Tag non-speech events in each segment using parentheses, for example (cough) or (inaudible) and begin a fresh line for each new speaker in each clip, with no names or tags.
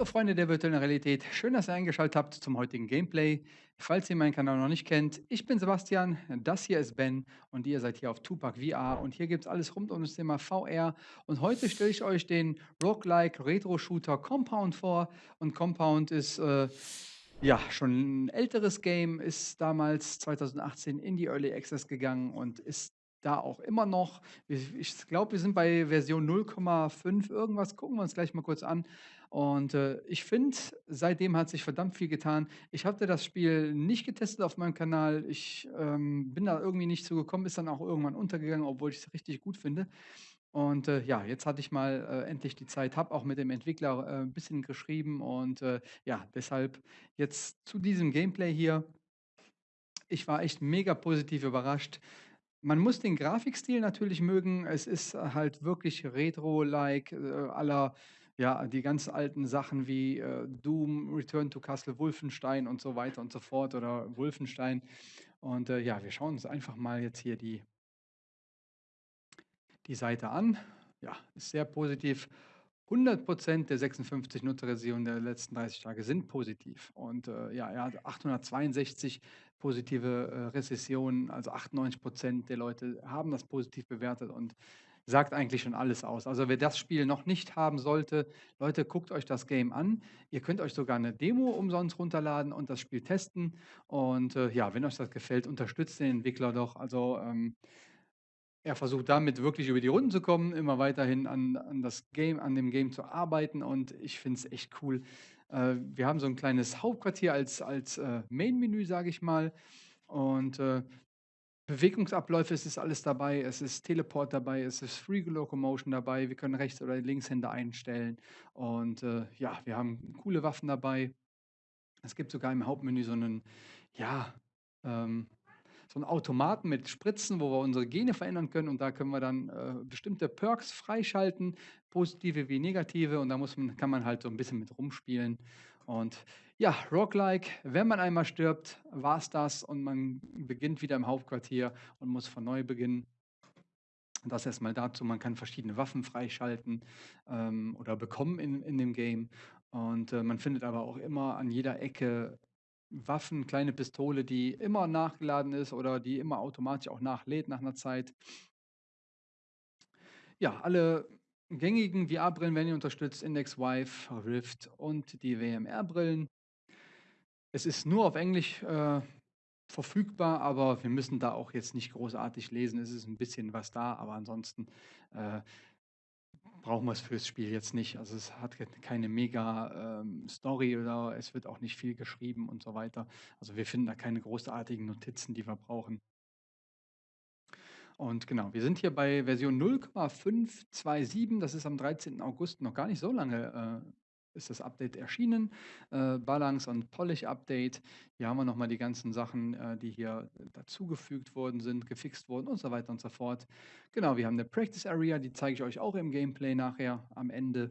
Hallo Freunde der virtuellen Realität, schön, dass ihr eingeschaltet habt zum heutigen Gameplay. Falls ihr meinen Kanal noch nicht kennt, ich bin Sebastian, das hier ist Ben und ihr seid hier auf Tupac VR und hier gibt es alles rund um das Thema VR und heute stelle ich euch den Roguelike Retro Shooter Compound vor und Compound ist äh, ja schon ein älteres Game, ist damals 2018 in die Early Access gegangen und ist da auch immer noch. Ich glaube, wir sind bei Version 0,5 irgendwas. Gucken wir uns gleich mal kurz an. Und äh, ich finde, seitdem hat sich verdammt viel getan. Ich hatte das Spiel nicht getestet auf meinem Kanal. Ich ähm, bin da irgendwie nicht zugekommen, ist dann auch irgendwann untergegangen, obwohl ich es richtig gut finde. Und äh, ja, jetzt hatte ich mal äh, endlich die Zeit, habe auch mit dem Entwickler äh, ein bisschen geschrieben und äh, ja, deshalb jetzt zu diesem Gameplay hier. Ich war echt mega positiv überrascht. Man muss den Grafikstil natürlich mögen. Es ist halt wirklich retro-like, äh, aller ja, die ganz alten Sachen wie äh, Doom, Return to Castle Wolfenstein und so weiter und so fort oder Wolfenstein. Und äh, ja, wir schauen uns einfach mal jetzt hier die, die Seite an. Ja, ist sehr positiv. 100% der 56 Nutzerrevisionen der letzten 30 Tage sind positiv. Und äh, ja, er hat 862 positive äh, Rezessionen, also 98% der Leute haben das positiv bewertet und sagt eigentlich schon alles aus. Also wer das Spiel noch nicht haben sollte, Leute, guckt euch das Game an. Ihr könnt euch sogar eine Demo umsonst runterladen und das Spiel testen. Und äh, ja, wenn euch das gefällt, unterstützt den Entwickler doch. Also ähm, er versucht damit wirklich über die Runden zu kommen, immer weiterhin an, an das Game, an dem Game zu arbeiten und ich finde es echt cool. Äh, wir haben so ein kleines Hauptquartier als, als äh, Main-Menü, sage ich mal. Und äh, Bewegungsabläufe, es ist alles dabei, es ist Teleport dabei, es ist Free Locomotion dabei, wir können Rechts- oder Linkshänder einstellen und äh, ja, wir haben coole Waffen dabei. Es gibt sogar im Hauptmenü so einen, ja, ähm, so einen Automaten mit Spritzen, wo wir unsere Gene verändern können und da können wir dann äh, bestimmte Perks freischalten, positive wie negative und da muss man, kann man halt so ein bisschen mit rumspielen. Und ja, Roguelike, wenn man einmal stirbt, war es das und man beginnt wieder im Hauptquartier und muss von neu beginnen. Das erstmal dazu, man kann verschiedene Waffen freischalten ähm, oder bekommen in, in dem Game. Und äh, man findet aber auch immer an jeder Ecke Waffen, kleine Pistole, die immer nachgeladen ist oder die immer automatisch auch nachlädt nach einer Zeit. Ja, alle gängigen VR-Brillen werden unterstützt, Index Vive, Rift und die WMR-Brillen. Es ist nur auf Englisch äh, verfügbar, aber wir müssen da auch jetzt nicht großartig lesen. Es ist ein bisschen was da, aber ansonsten äh, brauchen wir es fürs Spiel jetzt nicht. Also es hat keine mega ähm, Story oder es wird auch nicht viel geschrieben und so weiter. Also wir finden da keine großartigen Notizen, die wir brauchen. Und genau, wir sind hier bei Version 0,527. Das ist am 13. August noch gar nicht so lange äh, ist das Update erschienen. Äh, Balance und Polish Update. Hier haben wir nochmal die ganzen Sachen, äh, die hier dazugefügt worden sind, gefixt wurden und so weiter und so fort. Genau, wir haben eine Practice Area, die zeige ich euch auch im Gameplay nachher am Ende.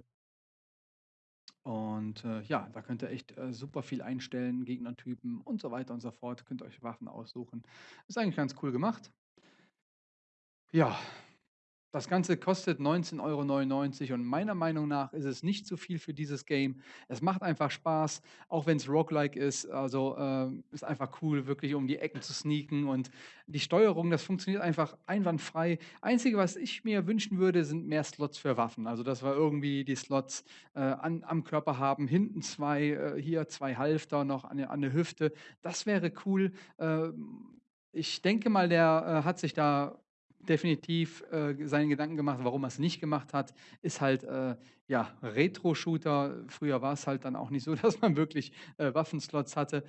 Und äh, ja, da könnt ihr echt äh, super viel einstellen, Gegnertypen und so weiter und so fort. Könnt ihr euch Waffen aussuchen. Ist eigentlich ganz cool gemacht. Ja, das Ganze kostet 19,99 € und meiner Meinung nach ist es nicht zu viel für dieses Game. Es macht einfach Spaß, auch wenn es Roguelike ist. Also äh, ist einfach cool, wirklich um die Ecken zu sneaken und die Steuerung, das funktioniert einfach einwandfrei. Einzige, was ich mir wünschen würde, sind mehr Slots für Waffen. Also, dass wir irgendwie die Slots äh, an, am Körper haben, hinten zwei, äh, hier zwei Halfter noch an, an der Hüfte. Das wäre cool. Äh, ich denke mal, der äh, hat sich da definitiv äh, seinen Gedanken gemacht, warum er es nicht gemacht hat, ist halt äh, ja Retro-Shooter. Früher war es halt dann auch nicht so, (laughs) dass man wirklich äh, Waffenslots hatte.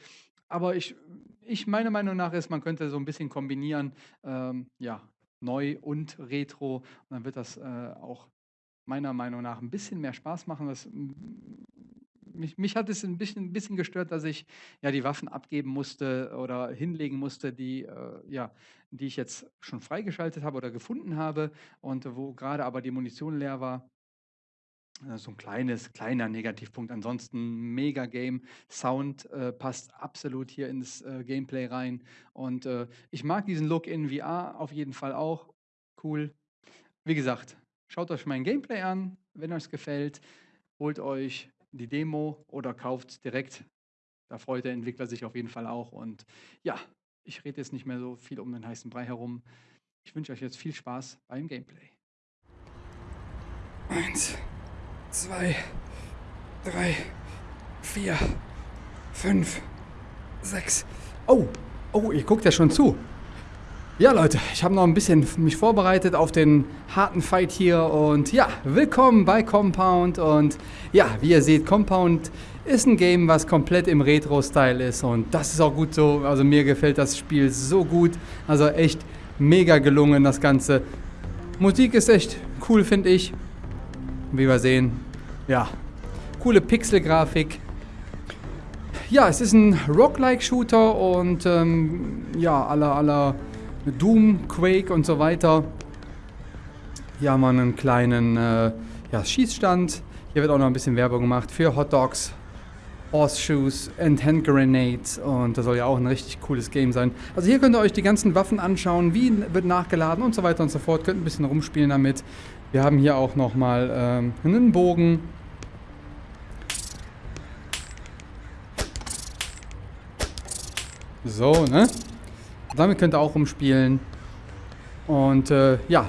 Aber ich, ich meine Meinung nach ist, man könnte so ein bisschen kombinieren, ähm, ja neu und Retro. Und dann wird das äh, auch meiner Meinung nach ein bisschen mehr Spaß machen. Das mich, mich hat es ein bisschen, ein bisschen gestört, dass ich ja die Waffen abgeben musste oder hinlegen musste, die, äh, ja, die ich jetzt schon freigeschaltet habe oder gefunden habe und wo gerade aber die Munition leer war. Äh, so ein kleines, kleiner Negativpunkt. Ansonsten mega Game. Sound äh, passt absolut hier ins äh, Gameplay rein. Und äh, ich mag diesen Look in VR auf jeden Fall auch. Cool. Wie gesagt, schaut euch mein Gameplay an, wenn euch es gefällt. Holt euch die Demo oder kauft direkt. Da freut der Entwickler sich auf jeden Fall auch. Und ja, ich rede jetzt nicht mehr so viel um den heißen Brei herum. Ich wünsche euch jetzt viel Spaß beim Gameplay.
Eins, zwei, drei, vier, fünf, sechs. Oh, oh, ihr guckt ja schon zu. Ja, Leute, ich habe noch ein bisschen mich vorbereitet auf den harten Fight hier und ja, willkommen bei Compound und ja, wie ihr seht, Compound ist ein Game, was komplett im Retro-Style ist und das ist auch gut so. Also mir gefällt das Spiel so gut, also echt mega gelungen das Ganze. Musik ist echt cool, finde ich. Wie wir sehen, ja, coole Pixel-Grafik. Ja, es ist ein Roguelike-Shooter und ähm, ja, aller aller Doom, Quake und so weiter. Hier haben wir einen kleinen äh, ja, Schießstand. Hier wird auch noch ein bisschen Werbung gemacht für Hot Dogs, Horseshoes and Hand Grenades. Und das soll ja auch ein richtig cooles Game sein. Also hier könnt ihr euch die ganzen Waffen anschauen, wie wird nachgeladen und so weiter und so fort. Könnt ein bisschen rumspielen damit. Wir haben hier auch nochmal ähm, einen Bogen. So, ne? Damit könnt ihr auch rumspielen. Und äh, ja,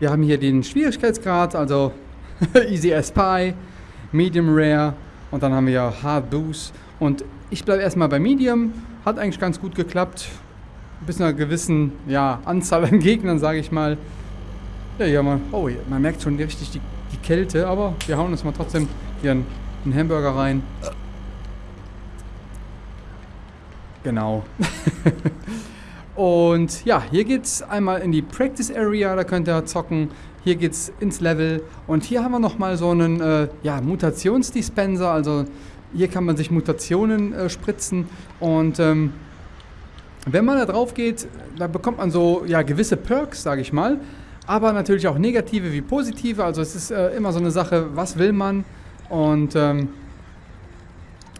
wir haben hier den Schwierigkeitsgrad, also (laughs) Easy as Pie, Medium Rare und dann haben wir Hard Boost. Und ich bleibe erstmal bei Medium. Hat eigentlich ganz gut geklappt. Bis einer gewissen ja, Anzahl an (laughs) Gegnern, sage ich mal. Ja, hier haben wir, oh, man merkt schon richtig die, die Kälte, aber wir hauen uns mal trotzdem hier einen, einen Hamburger rein. Genau. (laughs) Und ja, hier geht es einmal in die Practice Area, da könnt ihr zocken. Hier geht es ins Level. Und hier haben wir nochmal so einen äh, ja, Mutationsdispenser. Also hier kann man sich Mutationen äh, spritzen. Und ähm, wenn man da drauf geht, da bekommt man so ja, gewisse Perks, sage ich mal. Aber natürlich auch negative wie positive. Also es ist äh, immer so eine Sache, was will man. Und ähm,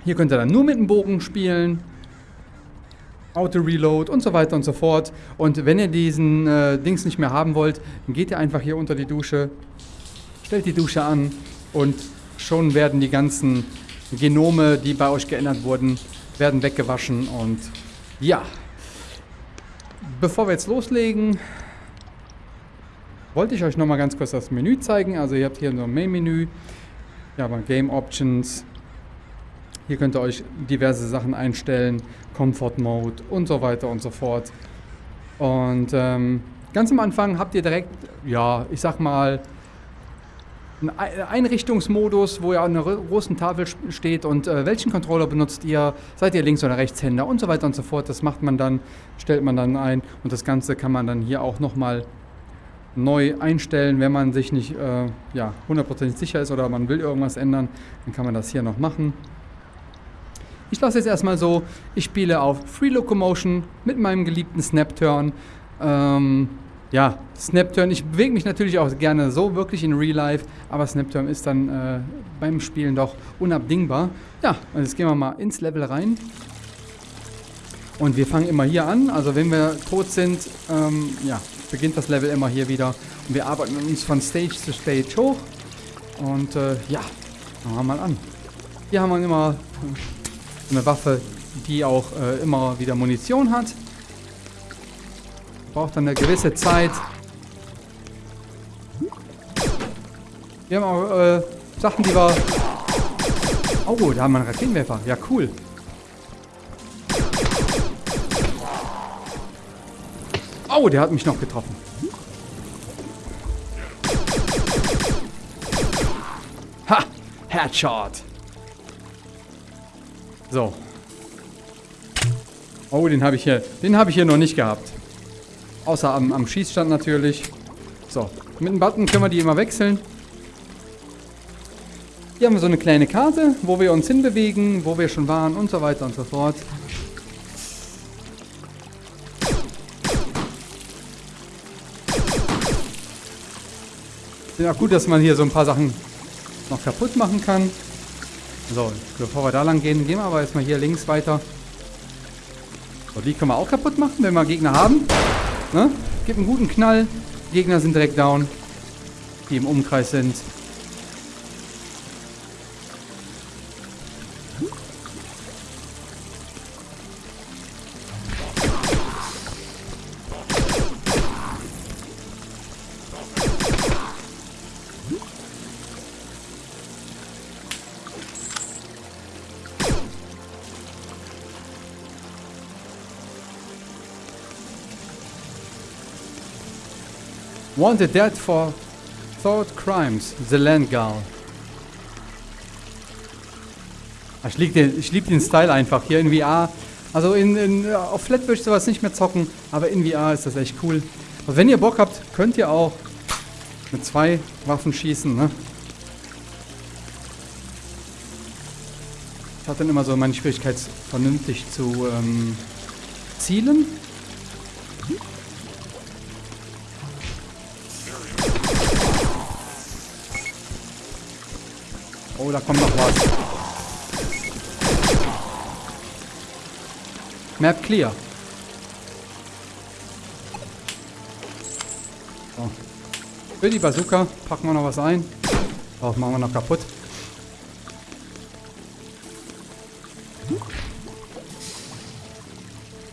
hier könnt ihr dann nur mit dem Bogen spielen. Auto-Reload und so weiter und so fort. Und wenn ihr diesen äh, Dings nicht mehr haben wollt, dann geht ihr einfach hier unter die Dusche, stellt die Dusche an und schon werden die ganzen Genome, die bei euch geändert wurden, werden weggewaschen und ja. Bevor wir jetzt loslegen, wollte ich euch noch mal ganz kurz das Menü zeigen. Also ihr habt hier so ein Main-Menü, ja, Game Options, hier könnt ihr euch diverse Sachen einstellen, Comfort Mode und so weiter und so fort. Und ähm, ganz am Anfang habt ihr direkt, ja, ich sag mal, einen Einrichtungsmodus, wo ja an einer großen Tafel steht und äh, welchen Controller benutzt ihr, seid ihr Links- oder Rechtshänder und so weiter und so fort. Das macht man dann, stellt man dann ein und das Ganze kann man dann hier auch nochmal neu einstellen, wenn man sich nicht äh, ja, hundertprozentig sicher ist oder man will irgendwas ändern, dann kann man das hier noch machen. Ich lasse es erstmal so, ich spiele auf Free Locomotion mit meinem geliebten Snapturn. Ähm, ja, Snapturn, ich bewege mich natürlich auch gerne so wirklich in Real Life, aber Snapturn ist dann äh, beim Spielen doch unabdingbar. Ja, und jetzt gehen wir mal ins Level rein. Und wir fangen immer hier an, also wenn wir tot sind, ähm, ja, beginnt das Level immer hier wieder. Und wir arbeiten uns von Stage zu Stage hoch. Und äh, ja, fangen wir mal an. Hier haben wir immer eine Waffe, die auch äh, immer wieder Munition hat. Braucht dann eine gewisse Zeit. Wir haben auch äh, Sachen, die wir... Oh, da haben wir einen Raketenwerfer. Ja, cool. Oh, der hat mich noch getroffen. Ha! Headshot. So. Oh, den habe ich hier. Den habe ich hier noch nicht gehabt. Außer am, am Schießstand natürlich. So. Mit dem Button können wir die immer wechseln. Hier haben wir so eine kleine Karte, wo wir uns hinbewegen, wo wir schon waren und so weiter und so fort. Ist auch gut, dass man hier so ein paar Sachen noch kaputt machen kann. So, bevor wir da lang gehen, gehen wir aber erstmal hier links weiter. So, die können wir auch kaputt machen, wenn wir Gegner haben. Ne? Gibt einen guten Knall. Gegner sind direkt down, die im Umkreis sind. Wanted dead for thought crimes. The Land Gull. Ich liebe den, lieb den Style einfach hier in VR. Also in, in, auf Flat würde ich sowas nicht mehr zocken, aber in VR ist das echt cool. Also wenn ihr Bock habt, könnt ihr auch mit zwei Waffen schießen. Ne? Ich hatte dann immer so meine Schwierigkeit, vernünftig zu ähm, zielen. Da kommt noch was. Map clear. So. Für die Bazooka packen wir noch was ein. Oh, machen wir noch kaputt.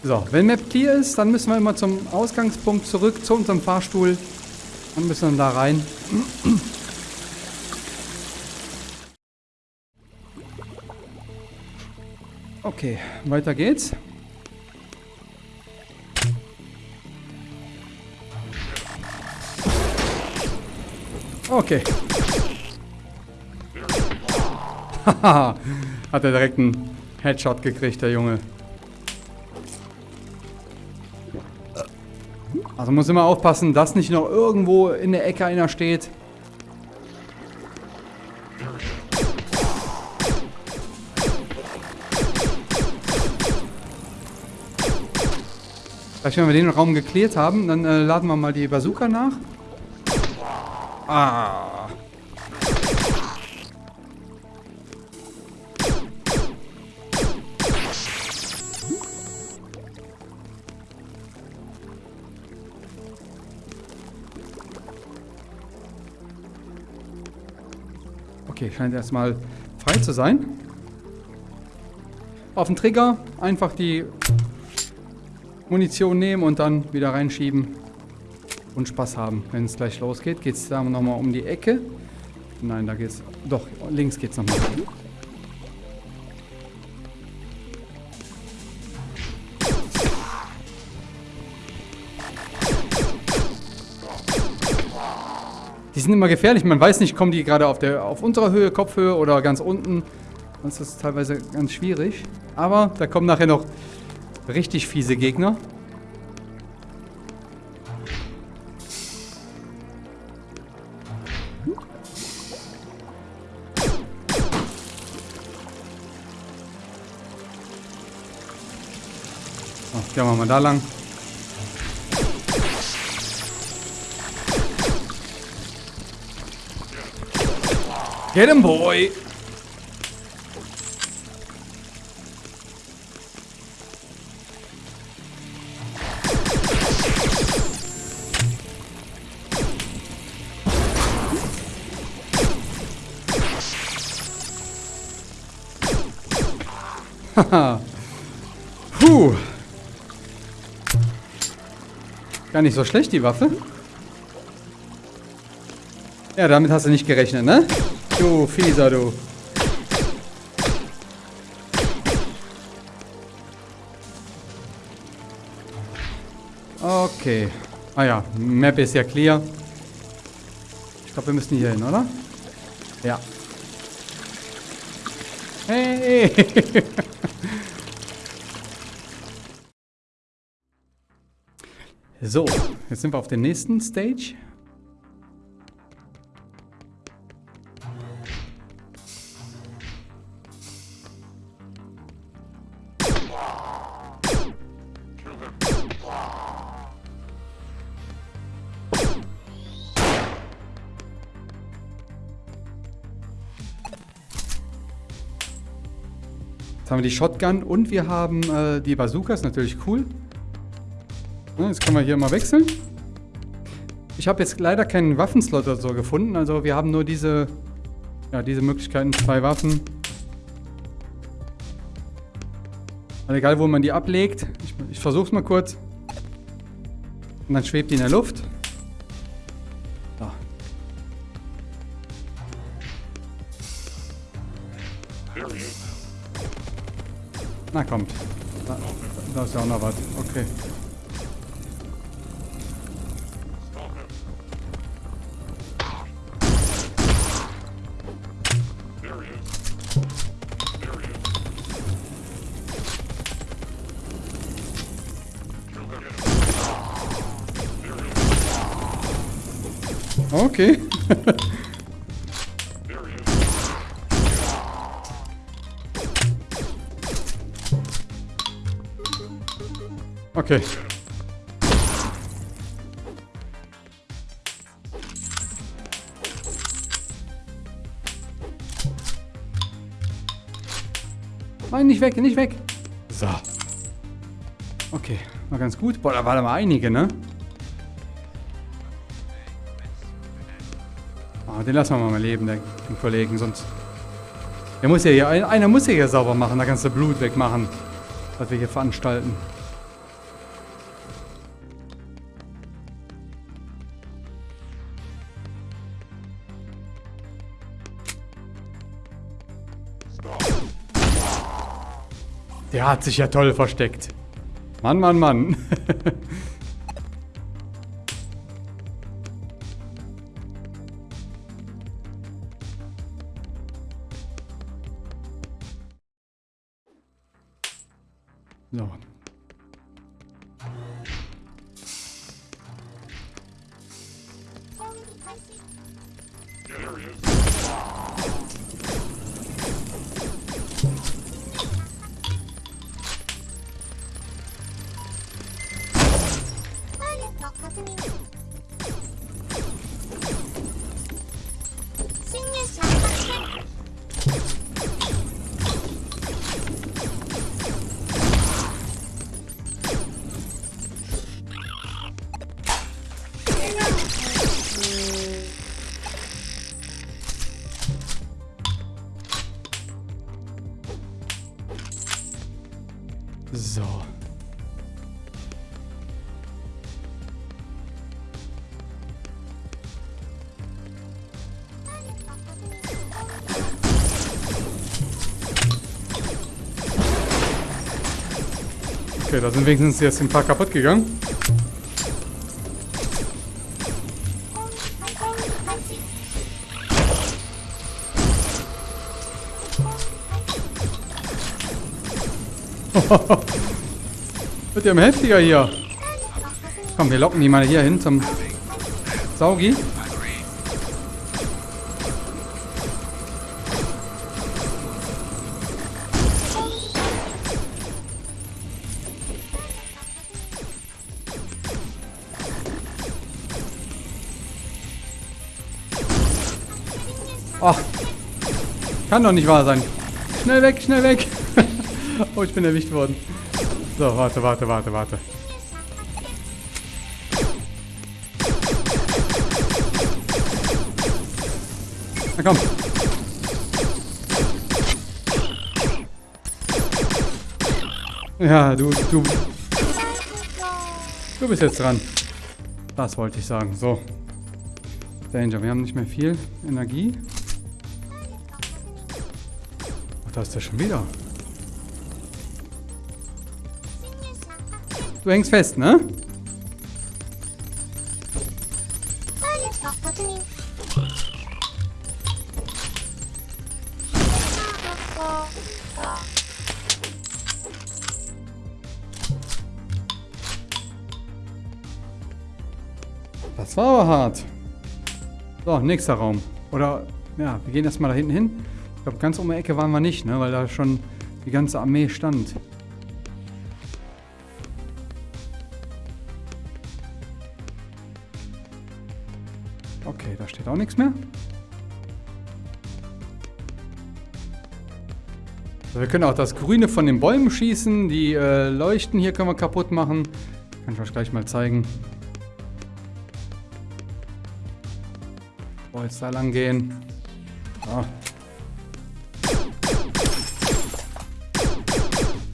So, wenn Map clear ist, dann müssen wir immer zum Ausgangspunkt zurück, zu unserem Fahrstuhl. Und müssen dann da rein. Okay, weiter geht's. Okay. Haha, (laughs) hat er direkt einen Headshot gekriegt, der Junge. Also muss immer aufpassen, dass nicht noch irgendwo in der Ecke einer steht. Vielleicht, wenn wir den Raum geklärt haben, dann äh, laden wir mal die Bazooka nach. Ah. Okay, scheint erstmal frei zu sein. Auf den Trigger einfach die Munition nehmen und dann wieder reinschieben und Spaß haben. Wenn es gleich losgeht, geht es da nochmal um die Ecke. Nein, da geht's. Doch, links geht's nochmal. Die sind immer gefährlich. Man weiß nicht, kommen die gerade auf, auf unserer Höhe, Kopfhöhe oder ganz unten. Das ist teilweise ganz schwierig. Aber da kommen nachher noch Richtig fiese Gegner. So, gehen wir mal da lang. Get him, boy! (laughs) Puh. Gar nicht so schlecht, die Waffe. Ja, damit hast du nicht gerechnet, ne? Du Fieser, du. Okay. Ah ja, Map ist ja clear. Ich glaube, wir müssen hier hin, oder? Ja. Hey! (laughs) so, jetzt sind wir auf der nächsten Stage. haben wir die Shotgun und wir haben äh, die Bazooka, ist natürlich cool. Ja, jetzt können wir hier mal wechseln. Ich habe jetzt leider keinen Waffenslot oder so gefunden, also wir haben nur diese, ja, diese Möglichkeiten, zwei Waffen. Also egal, wo man die ablegt. Ich, ich versuche es mal kurz. Und dann schwebt die in der Luft. Na kommt. Da, da ist ja auch noch was. Okay. Okay. (laughs) okay. Nein, nicht weg, nicht weg. So. Okay, war ganz gut. Boah, da waren aber einige, ne? Den lassen wir mal leben, den, den Kollegen, sonst... Der muss ja hier, einer muss ja hier sauber machen, da ganze Blut wegmachen, was wir hier veranstalten. Der hat sich ja toll versteckt. Mann, Mann, Mann. (laughs) So. Okay, da sind wenigstens jetzt ein paar kaputt gegangen. (laughs) Wird ja immer heftiger hier. Komm, wir locken die mal hier hin zum Saugi. Ach, kann doch nicht wahr sein. Schnell weg, schnell weg. (laughs) (laughs) oh, ich bin erwischt worden. So, warte, warte, warte, warte. Na komm. Ja, du, du... Du bist jetzt dran. Das wollte ich sagen. So. Danger, wir haben nicht mehr viel Energie. Ach, da ist der schon wieder. Du hängst fest, ne? Das war aber hart. So, nächster Raum. Oder, ja, wir gehen erstmal da hinten hin. Ich glaube, ganz um die Ecke waren wir nicht, ne? Weil da schon die ganze Armee stand. Steht auch nichts mehr. So, wir können auch das Grüne von den Bäumen schießen. Die äh, Leuchten hier können wir kaputt machen. Kann ich euch gleich mal zeigen. So, jetzt da lang gehen. So.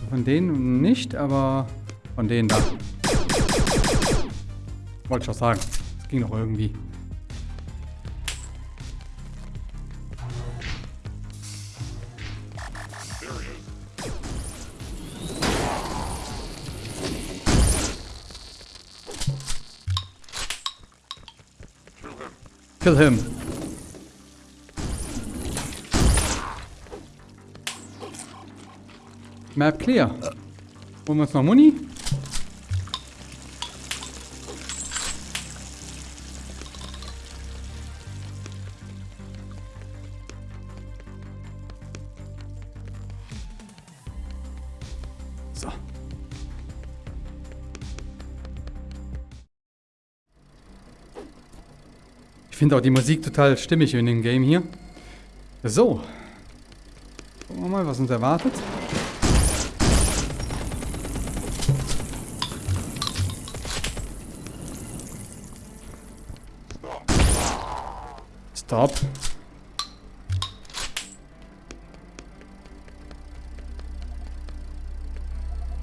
Von denen nicht, aber von denen da. Wollte ich auch sagen. Das ging doch irgendwie. Kill him. Map clear. Holen wir uns noch Muni. Finde auch die Musik total stimmig in dem Game hier. So. Gucken wir mal, was uns erwartet. Stop.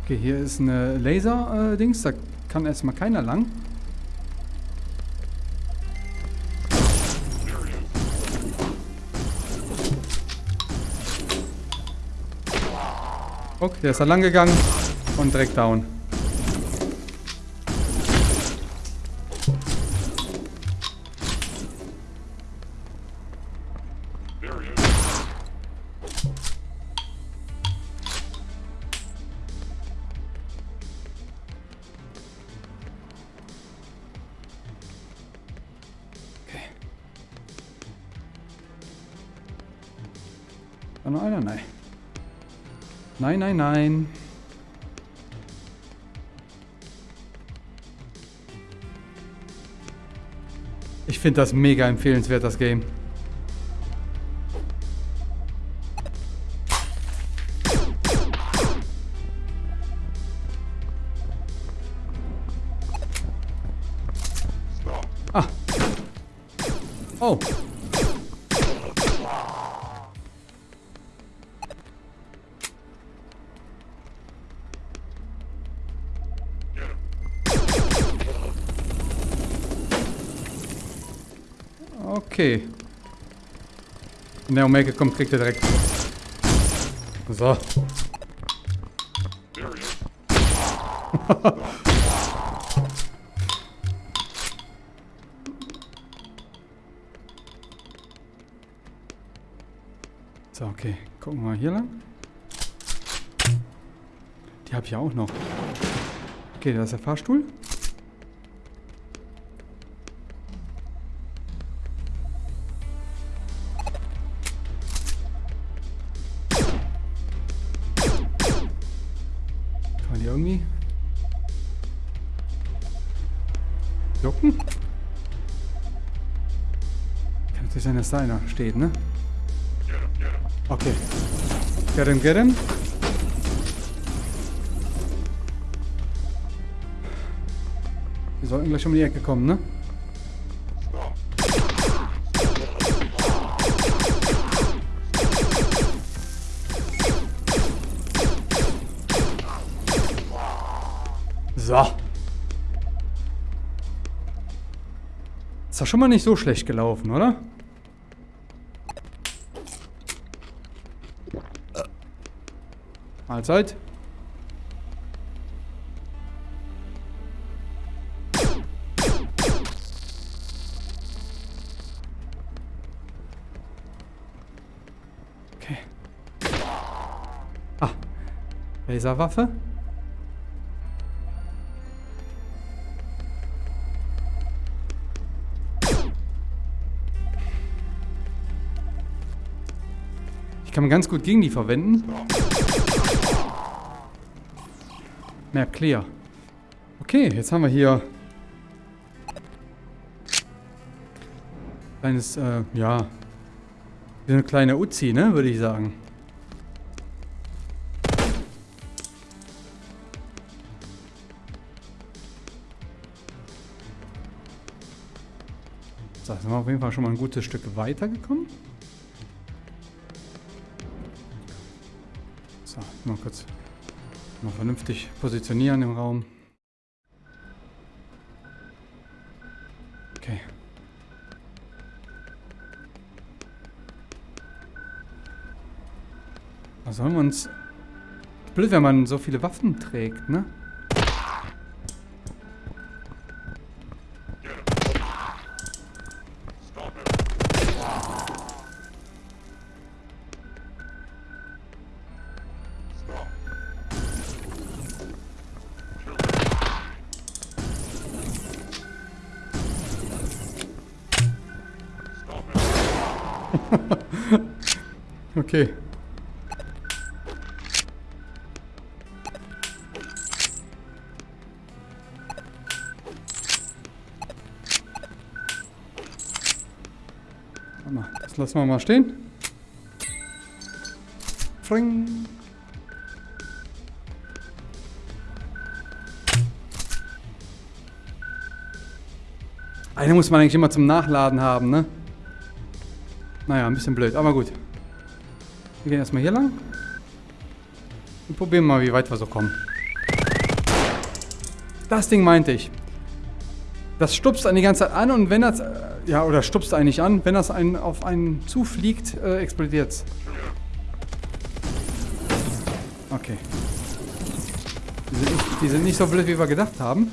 Okay, hier ist eine Laser-Dings. da kann erstmal keiner lang. Okay, der ist da lang gegangen und direkt down. Nein, nein, nein. Ich finde das mega empfehlenswert, das Game. Okay. Wenn der Omega kommt, kriegt er direkt. So. (laughs) so, okay. Gucken wir mal hier lang. Die habe ich ja auch noch. Okay, da ist der Fahrstuhl. Kann natürlich sein, dass da einer steht, ne? Okay. Get him, get him. Wir sollten gleich um die Ecke kommen, ne? So. Ist doch schon mal nicht so schlecht gelaufen, oder? Mahlzeit. Okay. Ah. Laserwaffe. kann ganz gut gegen die verwenden. Map clear. Okay, jetzt haben wir hier kleines, äh, ja, eine kleine Uzi, ne, würde ich sagen. So, sind wir auf jeden Fall schon mal ein gutes Stück weitergekommen. Mal kurz mal vernünftig positionieren im Raum. Okay. Was sollen wir uns... Blöd, wenn man so viele Waffen trägt, ne? (laughs) okay. Das lassen wir mal stehen. Fring. Eine muss man eigentlich immer zum Nachladen haben, ne? Naja, ein bisschen blöd, aber gut. Wir gehen erstmal hier lang. Und probieren mal, wie weit wir so kommen. Das Ding meinte ich. Das stupst einen die ganze Zeit an und wenn das... Äh, ja, oder stupst eigentlich an. Wenn das einen auf einen zufliegt, äh, explodiert es. Okay. Die sind, nicht, die sind nicht so blöd, wie wir gedacht haben.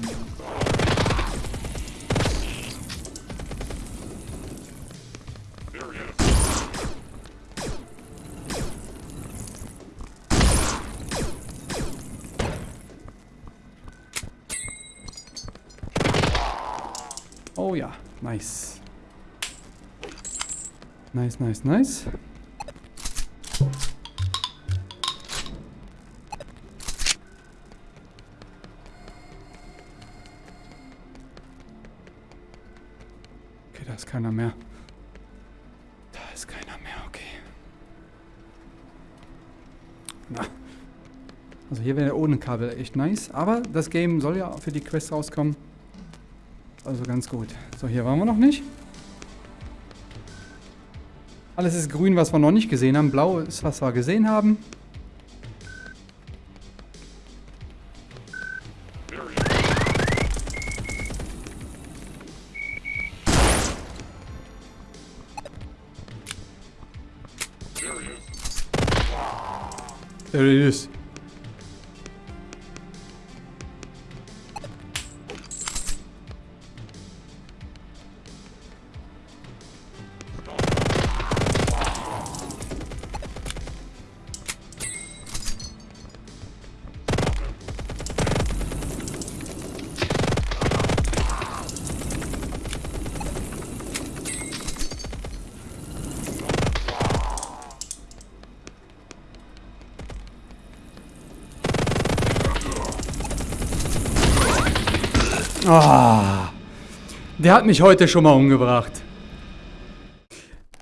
Oh ja, nice. Nice, nice, nice. Okay, da ist keiner mehr. Da ist keiner mehr, okay. Na. Also hier wäre ohne Kabel echt nice. Aber das Game soll ja für die Quest rauskommen. Also ganz gut. So, hier waren wir noch nicht. Alles ist grün, was wir noch nicht gesehen haben. Blau ist, was wir gesehen haben. There it is. Der hat mich heute schon mal umgebracht.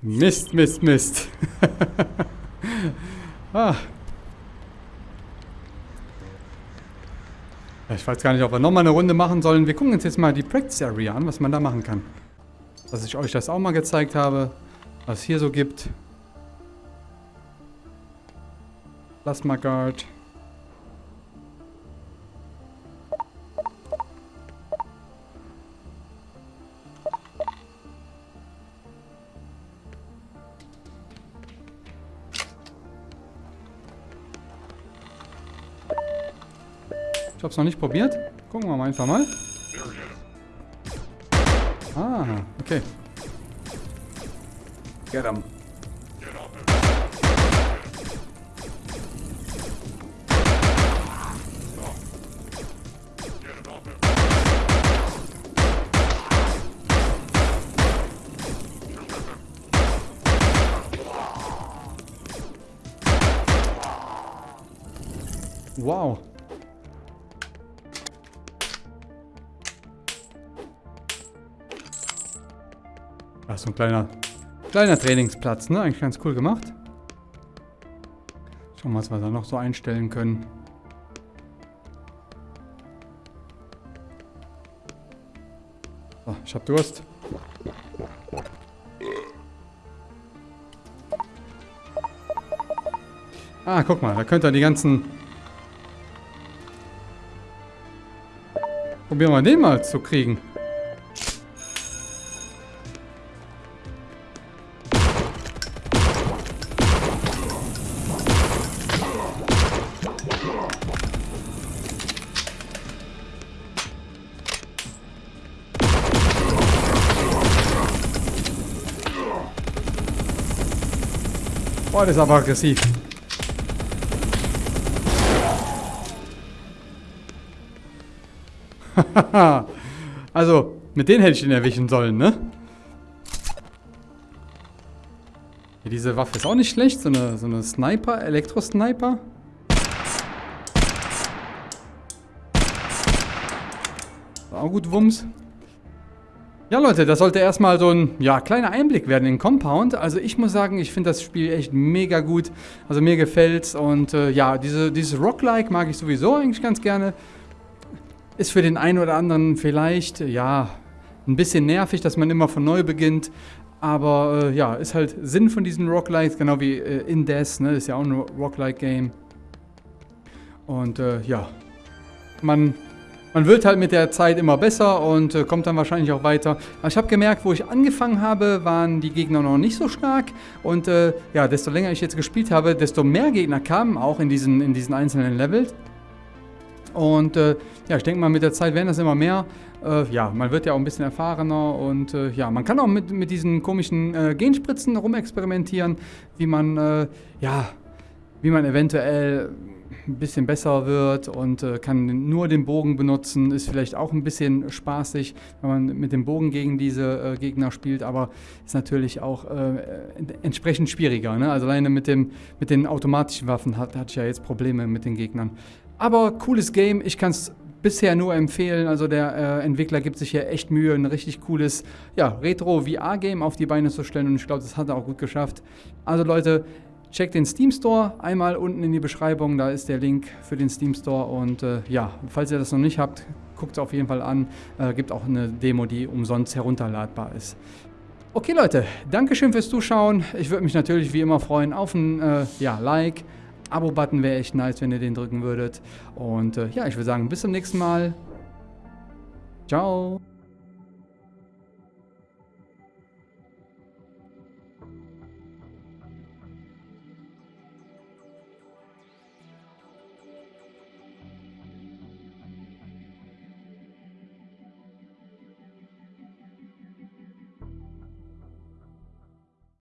Mist, Mist, Mist. (laughs) ah. Ich weiß gar nicht, ob wir nochmal eine Runde machen sollen. Wir gucken uns jetzt mal die Practice Area an, was man da machen kann. Dass ich euch das auch mal gezeigt habe, was es hier so gibt. Plasma Guard. Ich habe es noch nicht probiert. Gucken wir mal einfach mal. Ah, okay. Get him. So ein kleiner, kleiner Trainingsplatz, ne? Eigentlich ganz cool gemacht. Schauen wir mal, was wir da noch so einstellen können. So, ich hab Durst. Ah, guck mal, da könnt ihr die ganzen... Probieren wir den mal zu kriegen. Ist aber aggressiv. (laughs) also, mit denen hätte ich ihn erwischen sollen, ne? Hier, diese Waffe ist auch nicht schlecht. So eine, so eine Sniper, Elektro-Sniper. Auch gut Wumms. Ja Leute, das sollte erstmal so ein ja, kleiner Einblick werden in Compound. Also ich muss sagen, ich finde das Spiel echt mega gut. Also mir gefällt's und äh, ja, diese, dieses Rock-like mag ich sowieso eigentlich ganz gerne. Ist für den einen oder anderen vielleicht, ja, ein bisschen nervig, dass man immer von neu beginnt. Aber äh, ja, ist halt Sinn von diesen Rock-likes, genau wie äh, Indes, ne, ist ja auch ein Rock-like-Game. Und äh, ja, man man wird halt mit der Zeit immer besser und äh, kommt dann wahrscheinlich auch weiter. Ich habe gemerkt, wo ich angefangen habe, waren die Gegner noch nicht so stark. Und äh, ja, desto länger ich jetzt gespielt habe, desto mehr Gegner kamen auch in diesen, in diesen einzelnen Levels. Und äh, ja, ich denke mal, mit der Zeit werden das immer mehr. Äh, ja, man wird ja auch ein bisschen erfahrener und äh, ja, man kann auch mit, mit diesen komischen äh, Genspritzen rumexperimentieren, wie man, ja, wie man eventuell ein bisschen besser wird und äh, kann nur den Bogen benutzen. Ist vielleicht auch ein bisschen spaßig, wenn man mit dem Bogen gegen diese äh, Gegner spielt, aber ist natürlich auch äh, entsprechend schwieriger. Ne? Also alleine mit, dem, mit den automatischen Waffen hat, hatte ich ja jetzt Probleme mit den Gegnern. Aber cooles Game, ich kann es bisher nur empfehlen. Also der äh, Entwickler gibt sich hier echt Mühe, ein richtig cooles ja, Retro-VR-Game auf die Beine zu stellen und ich glaube, das hat er auch gut geschafft. Also Leute, Checkt den Steam Store einmal unten in die Beschreibung, da ist der Link für den Steam Store und äh, ja, falls ihr das noch nicht habt, guckt es auf jeden Fall an. Äh, gibt auch eine Demo, die umsonst herunterladbar ist. Okay Leute, Dankeschön fürs Zuschauen. Ich würde mich natürlich wie immer freuen auf ein äh, ja, Like. Abo-Button wäre echt nice, wenn ihr den drücken würdet. Und äh, ja, ich würde sagen, bis zum nächsten Mal. Ciao.